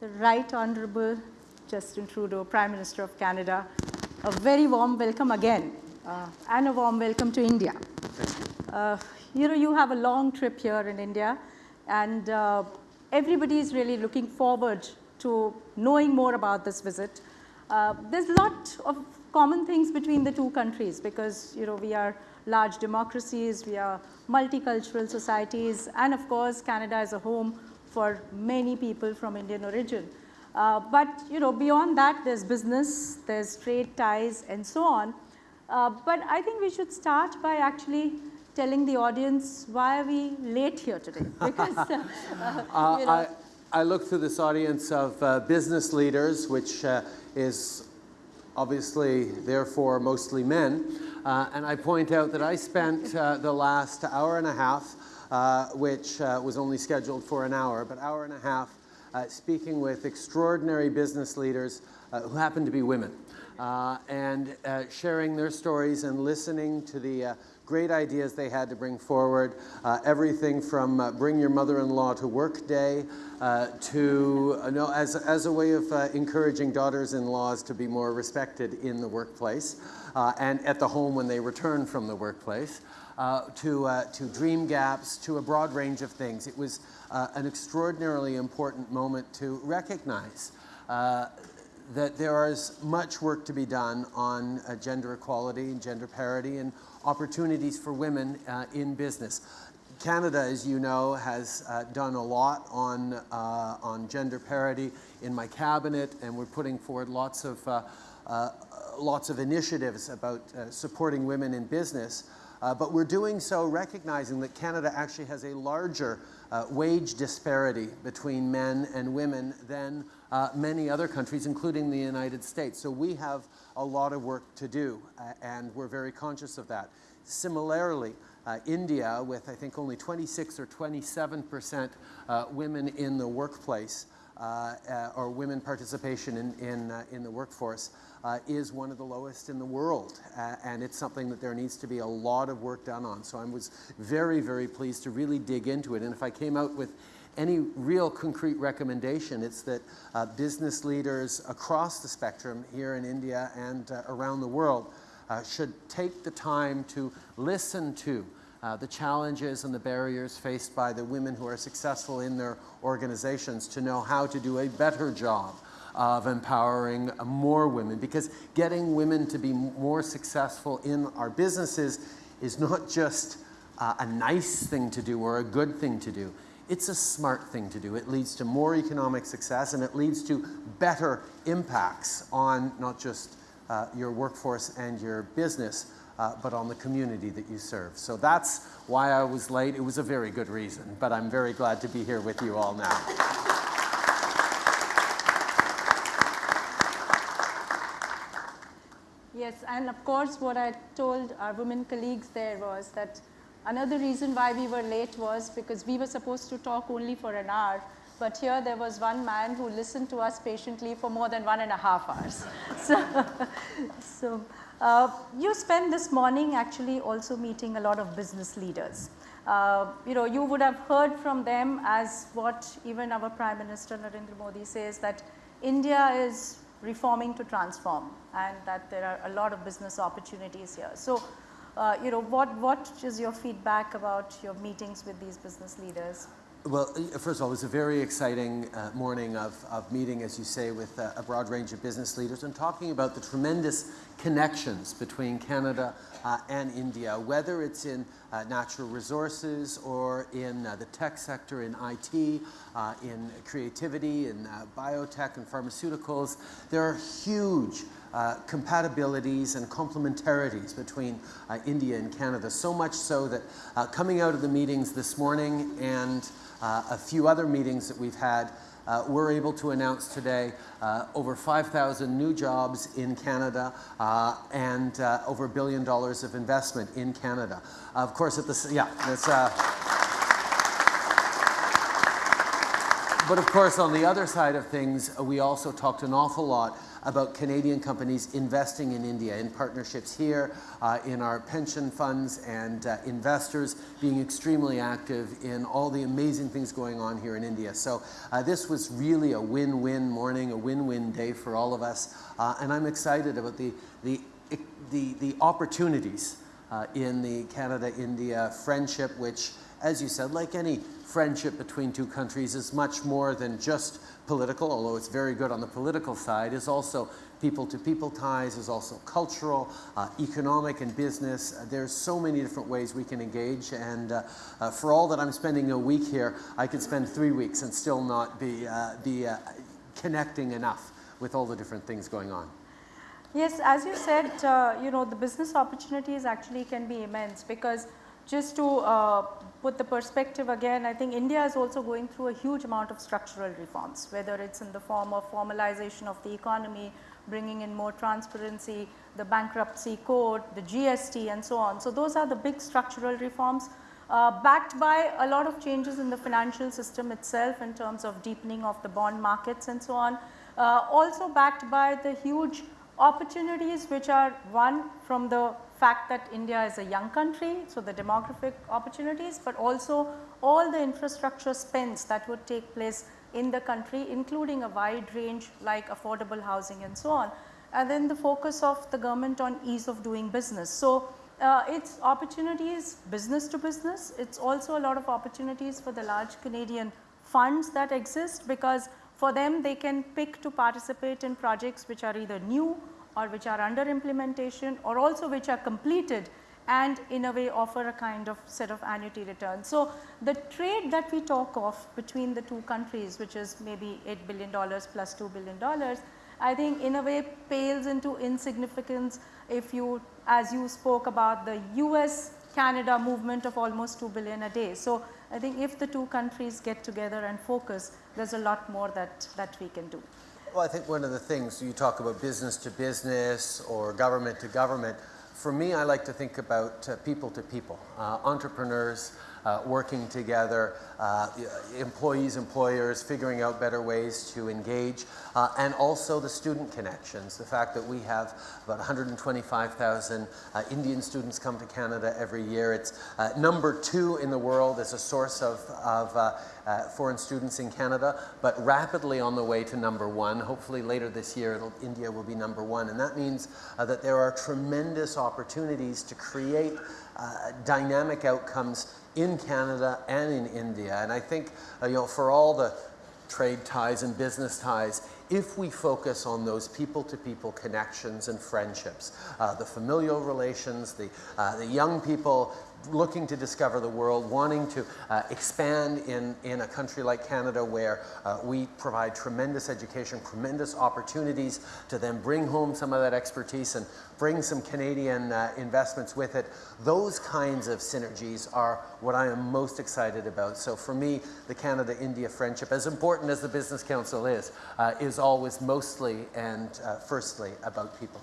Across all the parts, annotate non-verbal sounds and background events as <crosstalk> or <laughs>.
the Right Honorable Justin Trudeau, Prime Minister of Canada. A very warm welcome again, uh, and a warm welcome to India. Uh, you know, you have a long trip here in India, and uh, everybody is really looking forward to knowing more about this visit. Uh, there's a lot of common things between the two countries because, you know, we are large democracies, we are multicultural societies, and of course, Canada is a home for many people from Indian origin. Uh, but, you know, beyond that, there's business, there's trade ties, and so on. Uh, but I think we should start by actually telling the audience why are we late here today? <laughs> Because, uh, uh, you know, I, I look to this audience of uh, business leaders, which uh, is obviously therefore mostly men, uh, and I point out that I spent uh, the last hour and a half, which uh, was only scheduled for an hour, but hour and a half speaking with extraordinary business leaders who happen to be women. and sharing their stories and listening to the great ideas they had to bring forward. Uh, everything from uh, bring your mother-in-law to work day uh, to, uh, no, as, as a way of uh, encouraging daughters-in-laws to be more respected in the workplace uh, and at the home when they return from the workplace. To, to dream gaps, to a broad range of things. It was an extraordinarily important moment to recognize that there is much work to be done on uh, gender equality and gender parity and opportunities for women uh, in business. Canada, as you know, has uh, done a lot on, uh, on gender parity in my cabinet, and we're putting forward lots of, uh, uh, lots of initiatives about uh, supporting women in business. But we're doing so recognizing that Canada actually has a larger wage disparity between men and women than many other countries, including the United States. So we have a lot of work to do, uh, and we're very conscious of that. Similarly, uh, India, with I think only 26 or 27 percent uh, women in the workplace, uh, uh, or women participation in, in, uh, in the workforce, is one of the lowest in the world. and it's something that there needs to be a lot of work done on. So I was very, very pleased to really dig into it. And if I came out with any real concrete recommendation. It's that uh, business leaders across the spectrum here in India and uh, around the world uh, should take the time to listen to uh, the challenges and the barriers faced by the women who are successful in their organizations to know how to do a better job of empowering more women because getting women to be more successful in our businesses is not just uh, a nice thing to do or a good thing to do. It's a smart thing to do. It leads to more economic success and it leads to better impacts on not just uh, your workforce and your business, uh, but on the community that you serve. So that's why I was late. It was a very good reason, but I'm very glad to be here with you all now. Yes, and of course what I told our women colleagues there was that Another reason why we were late was because we were supposed to talk only for an hour, but here there was one man who listened to us patiently for more than one and a half hours. <laughs> so, so uh, you spent this morning actually also meeting a lot of business leaders. Uh, you know, you would have heard from them as what even our Prime Minister Narendra Modi says that India is reforming to transform and that there are a lot of business opportunities here. So uh, you know, what, what is your feedback about your meetings with these business leaders? Well, first of all, it was a very exciting uh, morning of, of meeting, as you say, with uh, a broad range of business leaders and talking about the tremendous connections between Canada uh, and India, whether it's in uh, natural resources or in uh, the tech sector, in IT, in creativity, in biotech and pharmaceuticals. There are huge uh, compatibilities and complementarities between uh, India and Canada, so much so that uh, coming out of the meetings this morning and uh, a few other meetings that we've had, uh, we're able to announce today over 5,000 new jobs in Canada and over a billion dollars of investment in Canada. of course, at the, yeah, it's, but of course, on the other side of things, uh, we also talked an awful lot about Canadian companies investing in India, in partnerships here, uh, in our pension funds, and uh, investors being extremely active in all the amazing things going on here in India. So uh, this was really a win-win morning, a win-win day for all of us, uh, and I'm excited about the, the, the, the opportunities uh, in the Canada-India friendship, which, as you said, like any friendship between two countries is much more than just political, although it's very good on the political side, is also people-to-people ties, is also cultural, uh, economic and business. Uh, there's so many different ways we can engage and uh, uh for all that I'm spending a week here, I could spend three weeks and still not be, uh, be connecting enough with all the different things going on. Yes, as you said, you know, the business opportunities actually can be immense because just to uh, put the perspective again, I think India is also going through a huge amount of structural reforms, whether it's in the form of formalization of the economy, bringing in more transparency, the bankruptcy code, the GST and so on. So those are the big structural reforms uh, backed by a lot of changes in the financial system itself in terms of deepening of the bond markets and so on. Uh, also backed by the huge opportunities which are one from the fact that India is a young country, so the demographic opportunities, but also all the infrastructure spends that would take place in the country including a wide range like affordable housing and so on. And then the focus of the government on ease of doing business. So, uh, it's opportunities business to business, it's also a lot of opportunities for the large Canadian funds that exist because for them they can pick to participate in projects which are either new or which are under implementation or also which are completed and in a way offer a kind of set of annuity returns. So, the trade that we talk of between the two countries which is maybe $8 billion plus $2 billion, I think in a way pales into insignificance if you as you spoke about the US Canada movement of almost 2 billion a day. So, I think if the two countries get together and focus there is a lot more that, that we can do. Well, I think one of the things you talk about business to business or government to government, for me I like to think about uh, people to people, uh, entrepreneurs, uh, working together, uh, employees, employers, figuring out better ways to engage, uh, and also the student connections. The fact that we have about 125,000 uh, Indian students come to Canada every year. It's uh, number two in the world as a source of, of foreign students in Canada, but rapidly on the way to number one. Hopefully later this year India will be number one and that means that there are tremendous opportunities to create dynamic outcomes in Canada and in India. And I think, uh, you know, for all the trade ties and business ties, if we focus on those people-to-people -people connections and friendships, uh, the familial relations, the, uh, the young people looking to discover the world, wanting to uh, expand in, in a country like Canada where uh, we provide tremendous education, tremendous opportunities to then bring home some of that expertise and bring some Canadian uh, investments with it. Those kinds of synergies are what I am most excited about. So for me, the Canada-India friendship, as important as the Business Council is, uh, is always mostly and uh, firstly about people.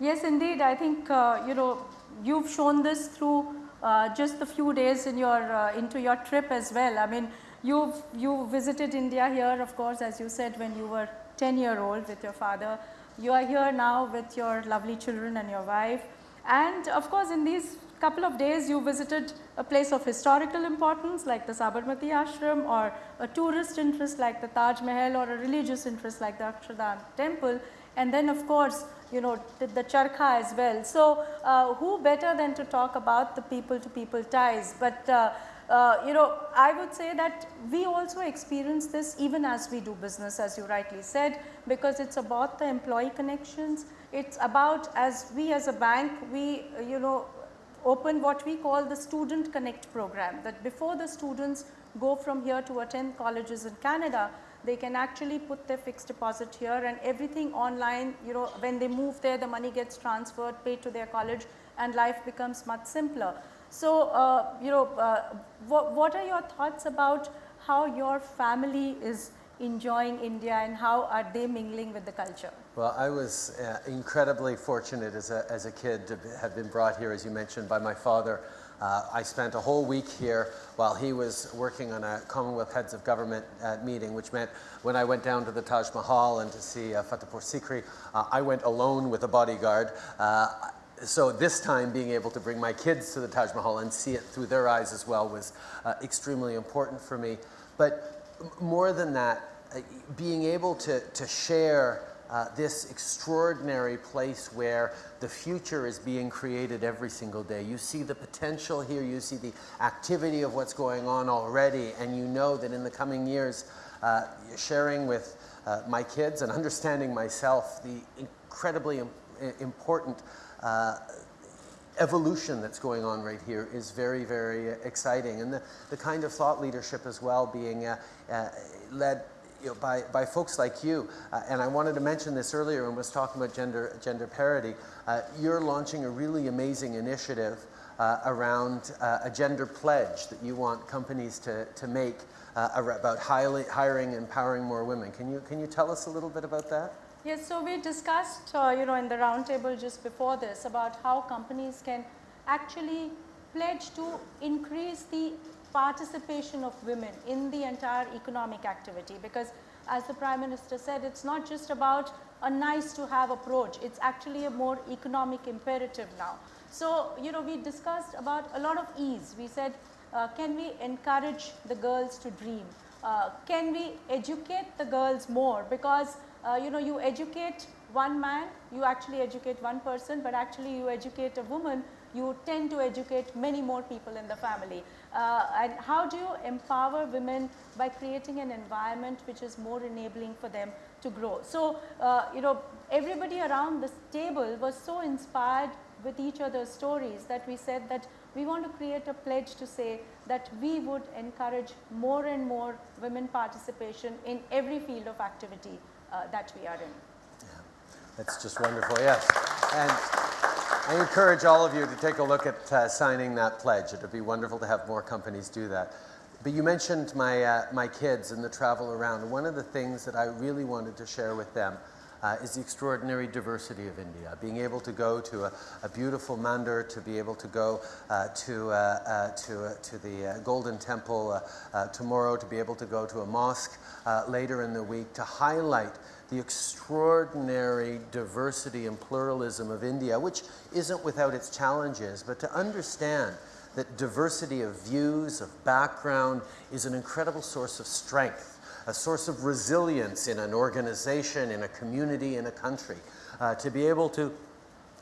Yes, indeed. I think, uh, you know, you've shown this through uh, just a few days in your, uh, into your trip as well. I mean, you've, you visited India here, of course, as you said, when you were 10 year old with your father. You are here now with your lovely children and your wife. And of course, in these couple of days, you visited a place of historical importance like the Sabarmati Ashram or a tourist interest like the Taj Mahal or a religious interest like the Akshardham temple. And then of course, you know, the, the charkha as well. So, uh, who better than to talk about the people to people ties. But, uh, uh, you know, I would say that we also experience this even as we do business as you rightly said because it is about the employee connections. It is about as we as a bank, we, you know, open what we call the student connect program that before the students go from here to attend colleges in Canada, they can actually put their fixed deposit here and everything online, you know, when they move there, the money gets transferred, paid to their college and life becomes much simpler. So, uh, you know, uh, what, what are your thoughts about how your family is enjoying India and how are they mingling with the culture? Well, I was uh, incredibly fortunate as a, as a kid to have been brought here, as you mentioned, by my father Uh, I spent a whole week here while he was working on a Commonwealth Heads of Government uh, meeting, which meant when I went down to the Taj Mahal and to see uh, Fatehpur Sikri, uh, I went alone with a bodyguard. Uh, so this time being able to bring my kids to the Taj Mahal and see it through their eyes as well was uh, extremely important for me. But more than that, being able to, to share uh, this extraordinary place where the future is being created every single day. You see the potential here, you see the activity of what's going on already, and you know that in the coming years, uh, sharing with uh, my kids and <laughs> understanding myself the incredibly Im important uh, evolution that's going on right here is very, very exciting. And the, the kind of thought leadership as well being uh, led you know, by, by folks like you, uh, and I wanted to mention this earlier when I was talking about gender, gender parity, uh, you're launching a really amazing initiative uh, around uh, a gender pledge that you want companies to, to make uh, about highly, hiring and empowering more women. Can you, can you tell us a little bit about that? Yes, so we discussed, uh, you know, in the roundtable just before this about how companies can actually pledge to increase the participation of women in the entire economic activity because as the Prime Minister said, it's not just about a nice to have approach, it's actually a more economic imperative now. So, you know, we discussed about a lot of ease. We said, uh, can we encourage the girls to dream? Uh, can we educate the girls more? Because, uh, you know, you educate one man, you actually educate one person, but actually you educate a woman, you tend to educate many more people in the family. Uh, and how do you empower women by creating an environment which is more enabling for them to grow. So, uh, you know, everybody around this table was so inspired with each other's stories that we said that we want to create a pledge to say that we would encourage more and more women participation in every field of activity uh, that we are in. Yeah, that's just wonderful, yes. And I encourage all of you to take a look at uh, signing that pledge. It would be wonderful to have more companies do that. But you mentioned my, uh, my kids and the travel around. One of the things that I really wanted to share with them uh, is the extraordinary diversity of India. Being able to go to a, a beautiful mandir, to be able to go uh, to, uh, uh to, uh, to the uh, Golden Temple tomorrow, to be able to go to a mosque later in the week, to highlight the extraordinary diversity and pluralism of India, which isn't without its challenges, but to understand that diversity of views, of background, is an incredible source of strength a source of resilience in an organization, in a community, in a country. Uh, to be able to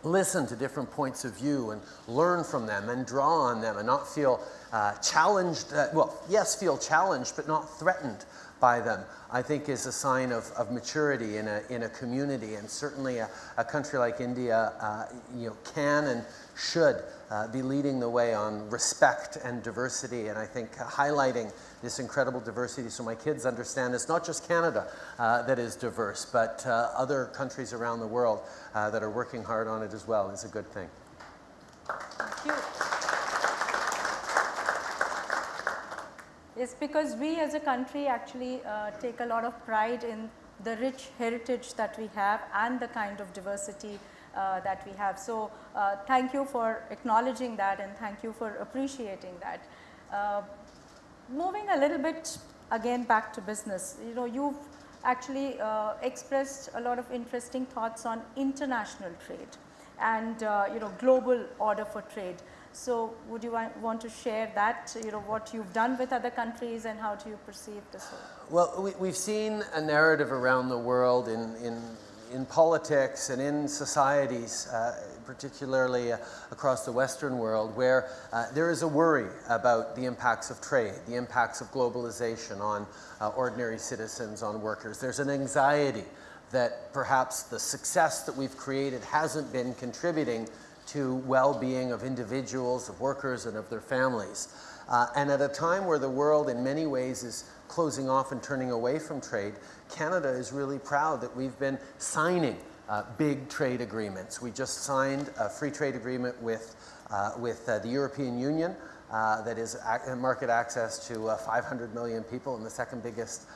listen to different points of view and learn from them and draw on them and not feel uh, challenged, uh, well, yes, feel challenged, but not threatened by them, I think is a sign of, of maturity in a, in a community. And certainly a, a country like India, uh, you know, can and should uh, be leading the way on respect and diversity. And I think highlighting this incredible diversity so my kids understand it's not just Canada uh, that is diverse, but uh, other countries around the world uh, that are working hard on it as well is a good thing. Thank you. It's because we as a country actually uh, take a lot of pride in the rich heritage that we have and the kind of diversity uh, that we have. So, uh, thank you for acknowledging that and thank you for appreciating that. Uh, moving a little bit again back to business, you know, you've actually uh, expressed a lot of interesting thoughts on international trade and uh, you know global order for trade. So, would you want to share that, you know, what you've done with other countries and how do you perceive this Well, we, have seen a narrative around the world in, in, in politics and in societies uh, particularly uh, across the Western world, where uh, there is a worry about the impacts of trade, the impacts of globalization on uh, ordinary citizens, on workers. There's an anxiety that perhaps the success that we've created hasn't been contributing to well-being of individuals, of workers, and of their families. Uh, and at a time where the world in many ways is closing off and turning away from trade, Canada is really proud that we've been signing uh, big trade agreements. We just signed a free trade agreement with, uh, with uh, the European Union uh, that is market access to uh, 500 million people and the second biggest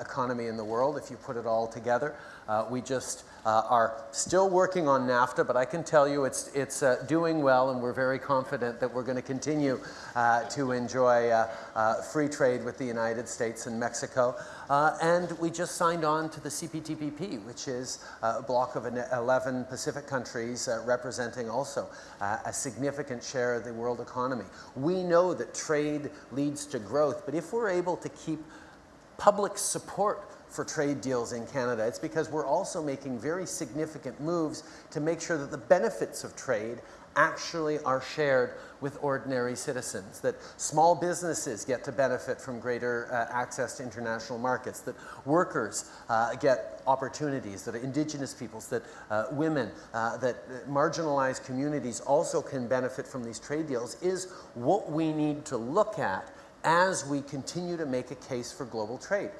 economy in the world if you put it all together. We just uh, are still working on NAFTA, but I can tell you it's, it's uh, doing well, and we're very confident that we're going to continue uh, to enjoy uh, uh, free trade with the United States and Mexico. Uh, and we just signed on to the CPTPP, which is a block of 11 Pacific countries representing also a significant share of the world economy. We know that trade leads to growth, but if we're able to keep public support for trade deals in Canada. It's because we're also making very significant moves to make sure that the benefits of trade actually are shared with ordinary citizens, that small businesses get to benefit from greater uh, access to international markets, that workers uh, get opportunities, that indigenous peoples, that uh, women, uh, that marginalized communities also can benefit from these trade deals is what we need to look at as we continue to make a case for global trade.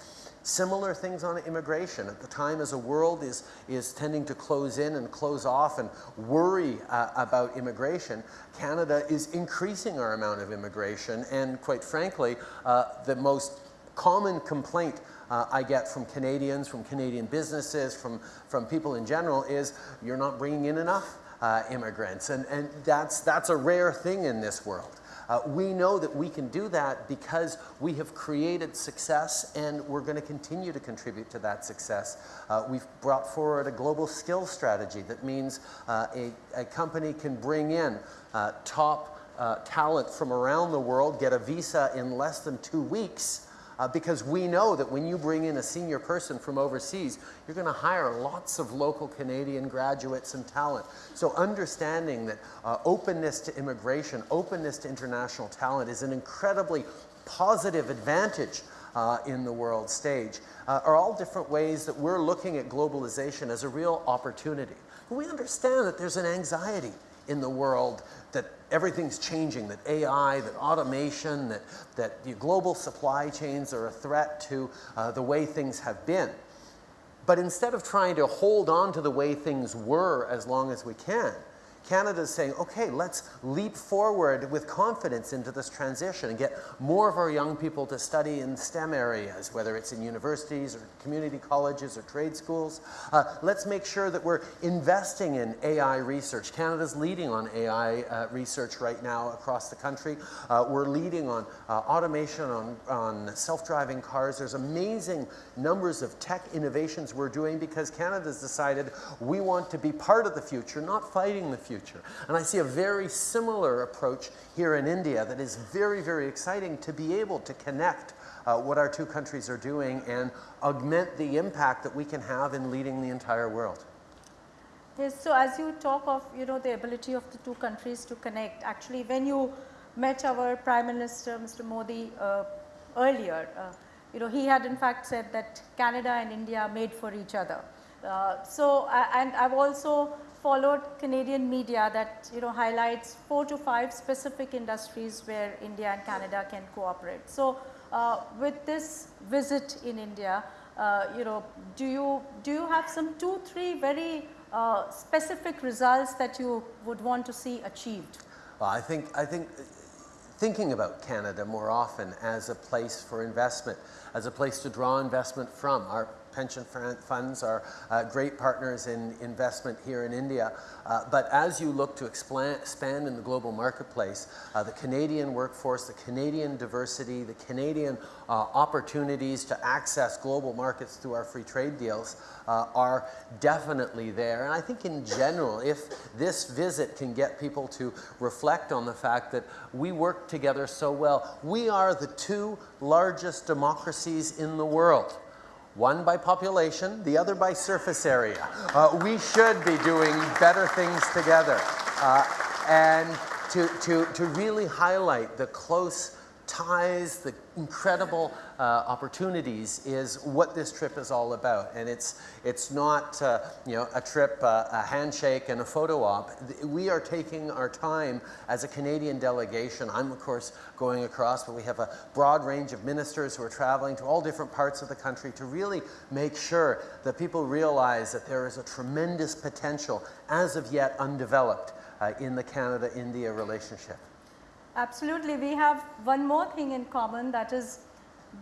Similar things on immigration. At the time as a world is, is tending to close in and close off and worry uh, about immigration, Canada is increasing our amount of immigration and quite frankly, uh, the most common complaint uh, I get from Canadians, from Canadian businesses, from, from people in general is you're not bringing in enough uh, immigrants. And, and that's, that's a rare thing in this world. Uh, we know that we can do that because we have created success and we're going to continue to contribute to that success. Uh, we've brought forward a global skills strategy that means uh, a, a, company can bring in uh, top uh, talent from around the world, get a visa in less than two weeks, uh, because we know that when you bring in a senior person from overseas, you're going to hire lots of local Canadian graduates and talent. So understanding that uh, openness to immigration, openness to international talent is an incredibly positive advantage uh, in the world stage uh, are all different ways that we're looking at globalization as a real opportunity. We understand that there's an anxiety in the world everything's changing, that AI, that automation, that, that the global supply chains are a threat to uh, the way things have been. But instead of trying to hold on to the way things were as long as we can, Canada is saying, okay, let's leap forward with confidence into this transition and get more of our young people to study in STEM areas, whether it's in universities or community colleges or trade schools. Uh, let's make sure that we're investing in AI research. Canada's leading on AI uh, research right now across the country. Uh, we're leading on uh, automation, on, on self-driving cars. There's amazing numbers of tech innovations we're doing because Canada's decided we want to be part of the future, not fighting the future future. And I see a very similar approach here in India that is very, very exciting to be able to connect uh, what our two countries are doing and augment the impact that we can have in leading the entire world. Yes, so as you talk of you know the ability of the two countries to connect, actually when you met our Prime Minister Mr. Modi uh, earlier, uh, you know he had in fact said that Canada and India made for each other. Uh, so and I've also followed Canadian media that you know highlights four to five specific industries where India and Canada can cooperate. So uh, with this visit in India, uh, you know, do you do you have some two, three very uh, specific results that you would want to see achieved? Well, I think I think thinking about Canada more often as a place for investment, as a place to draw investment from. Our pension funds are uh, great partners in investment here in India. Uh, but as you look to expand in the global marketplace, uh, the Canadian workforce, the Canadian diversity, the Canadian uh, opportunities to access global markets through our free trade deals uh, are definitely there. And I think in general, if this visit can get people to reflect on the fact that we work together so well, we are the two largest democracies in the world one by population, the other by surface area. Uh, we should be doing better things together. Uh, and to, to, to really highlight the close ties, the incredible uh, opportunities is what this trip is all about. And it's, it's not uh, you know, a trip, uh, a handshake and a photo op. We are taking our time as a Canadian delegation. I'm of course going across, but we have a broad range of ministers who are traveling to all different parts of the country to really make sure that people realize that there is a tremendous potential as of yet undeveloped uh, in the Canada-India relationship. Absolutely. We have one more thing in common that is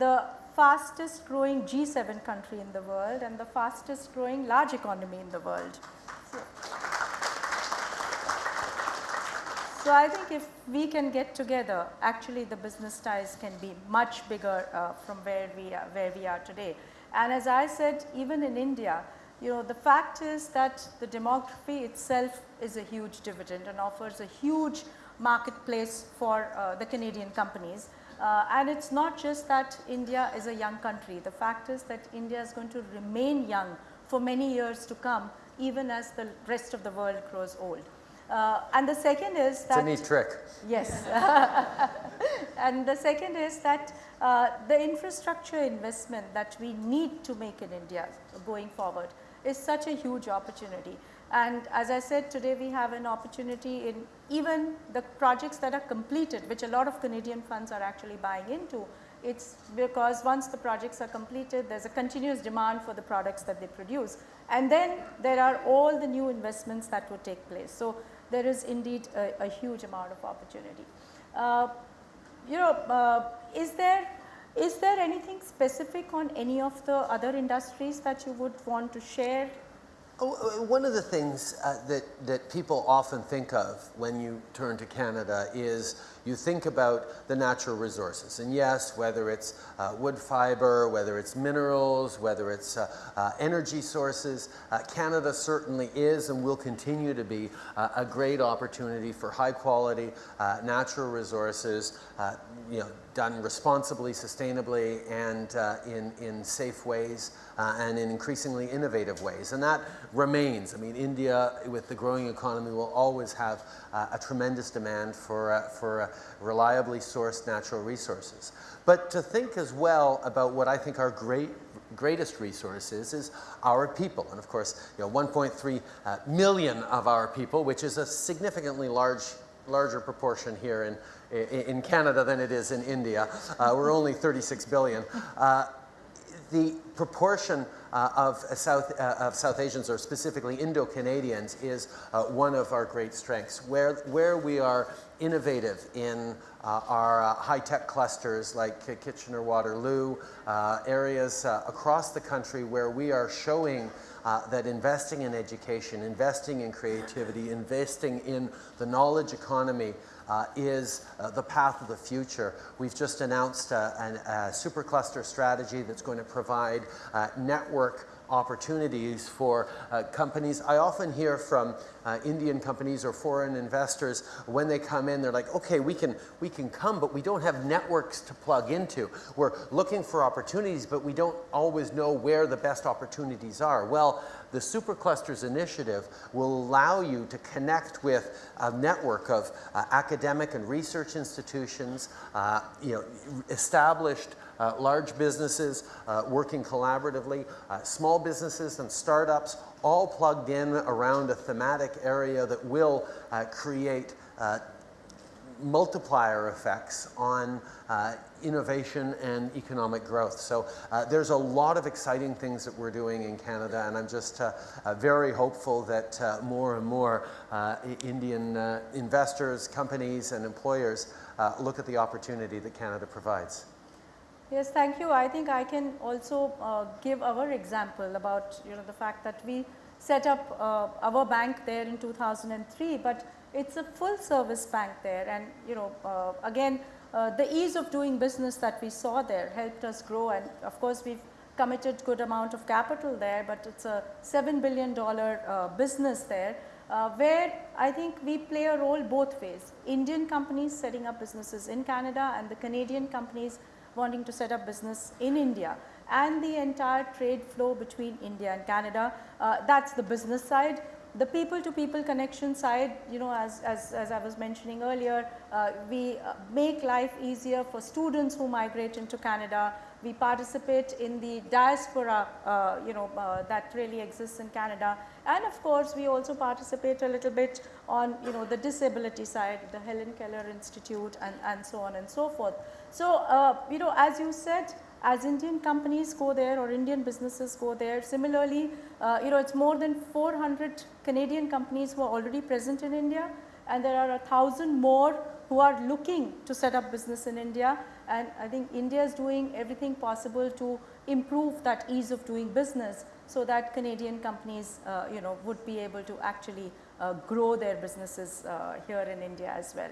the fastest growing G7 country in the world and the fastest growing large economy in the world. So, I think if we can get together, actually the business ties can be much bigger uh, from where we, are, where we are today. And as I said, even in India, you know, the fact is that the demography itself is a huge dividend and offers a huge marketplace for uh, the Canadian companies. Uh, and it's not just that India is a young country. The fact is that India is going to remain young for many years to come even as the rest of the world grows old. Uh, and the second is that. It's a neat trick. Yes. <laughs> and the second is that uh, the infrastructure investment that we need to make in India going forward is such a huge opportunity. And as I said today we have an opportunity in even the projects that are completed which a lot of Canadian funds are actually buying into. It's because once the projects are completed there is a continuous demand for the products that they produce and then there are all the new investments that would take place. So, there is indeed a, a huge amount of opportunity. Uh, you know, uh, is there is there anything specific on any of the other industries that you would want to share one of the things uh, that, that people often think of when you turn to Canada is you think about the natural resources. And yes, whether it's uh, wood fiber, whether it's minerals, whether it's uh, uh energy sources, uh, Canada certainly is and will continue to be a great opportunity for high quality natural resources, you know, done responsibly, sustainably, and in, in safe ways uh, and in increasingly innovative ways. And that remains. I mean, India, with the growing economy, will always have uh, a tremendous demand for, uh, for uh, reliably sourced natural resources. But to think as well about what I think our great greatest resources is our people. And of course, you know, 1.3 uh, million of our people, which is a significantly large larger proportion here in, in Canada than it is in India. Uh, we're only 36 billion. Uh, the proportion uh, of, South, uh, of South Asians, or specifically Indo-Canadians, is uh, one of our great strengths. Where, where we are innovative in uh, our uh, high-tech clusters like Kitchener-Waterloo, uh, areas across the country where we are showing that investing in education, investing in creativity, investing in the knowledge economy uh, is uh, the path of the future. We've just announced uh, a, supercluster strategy that's going to provide uh, network opportunities for uh, companies. I often hear from uh, Indian companies or foreign investors when they come in, they're like, okay, we can, we can come, but we don't have networks to plug into. We're looking for opportunities, but we don't always know where the best opportunities are. Well, the Superclusters initiative will allow you to connect with a network of uh, academic and research institutions, uh, you know, established uh, large businesses uh, working collaboratively, uh, small businesses and startups all plugged in around a thematic area that will uh, create multiplier effects on innovation and economic growth. So uh, there's a lot of exciting things that we're doing in Canada and I'm just uh, uh very hopeful that uh, more and more uh, Indian investors, companies and employers look at the opportunity that Canada provides. Yes, thank you. I think I can also give our example about you know the fact that we set up our bank there in 2003 but it's a full service bank there and you know uh, again uh, the ease of doing business that we saw there helped us grow and of course we've committed good amount of capital there but it's a $7 billion uh, business there uh, where I think we play a role both ways. Indian companies setting up businesses in Canada and the Canadian companies wanting to set up business in India and the entire trade flow between India and Canada. Uh, that's the business side the people to people connection side, you know, as, as, as I was mentioning earlier, uh, we uh, make life easier for students who migrate into Canada. We participate in the diaspora, uh, you know, uh, that really exists in Canada. And of course, we also participate a little bit on, you know, the disability side, the Helen Keller Institute and, and so on and so forth. So, uh, you know, as you said, as Indian companies go there or Indian businesses go there. Similarly, uh, you know it is more than 400 Canadian companies who are already present in India and there are a thousand more who are looking to set up business in India and I think India is doing everything possible to improve that ease of doing business so that Canadian companies, uh, you know, would be able to actually uh, grow their businesses uh, here in India as well.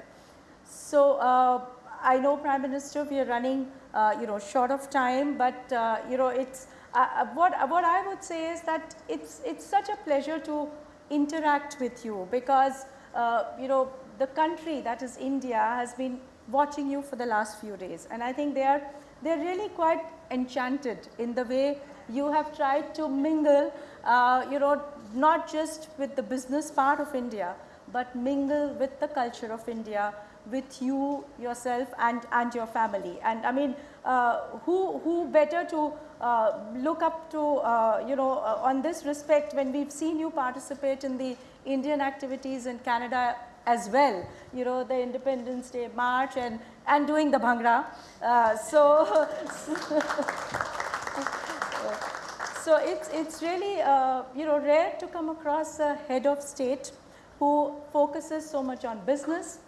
So, uh, I know Prime Minister we are running uh, you know short of time, but uh, you know it's uh, what, what I would say is that it's, it's such a pleasure to interact with you because you know the country that is India has been watching you for the last few days. And I think they are they're really quite enchanted in the way you have tried to mingle uh, you know not just with the business part of India but mingle with the culture of India with you yourself and, and your family. And I mean, uh, who, who better to uh, look up to, uh, you know, uh, on this respect when we've seen you participate in the Indian activities in Canada as well, you know, the Independence Day March and, and doing the Bhangra. Uh, so, <laughs> so it's, it's really, uh, you know, rare to come across a head of state who focuses so much on business,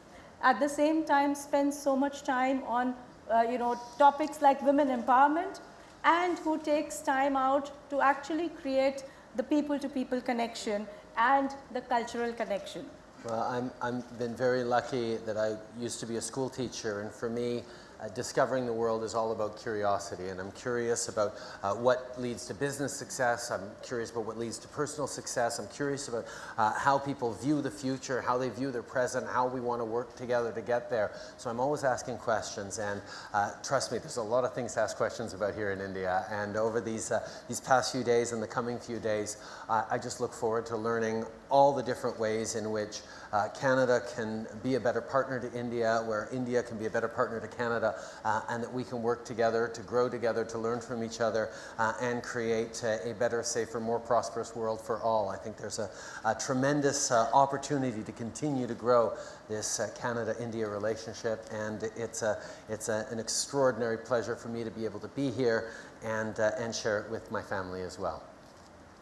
at the same time spends so much time on uh, you know topics like women empowerment and who takes time out to actually create the people to people connection and the cultural connection. Well, I'm, I've been very lucky that I used to be a school teacher and for me uh, discovering the world is all about curiosity and I'm curious about uh, what leads to business success, I'm curious about what leads to personal success, I'm curious about uh, how people view the future, how they view their present, how we want to work together to get there. So I'm always asking questions and uh, trust me, there's a lot of things to ask questions about here in India and over these, uh, these past few days and the coming few days, I just look forward to learning all the different ways in which uh, Canada can be a better partner to India, where India can be a better partner to Canada, uh, and that we can work together to grow together, to learn from each other, uh, and create a, better, safer, more prosperous world for all. I think there's a, a tremendous uh, opportunity to continue to grow this uh, Canada-India relationship, and it's, a, it's a, an extraordinary pleasure for me to be able to be here and, uh, and share it with my family as well.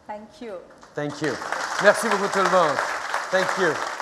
Thank you. Thank you. Merci beaucoup tout le monde. Thank you.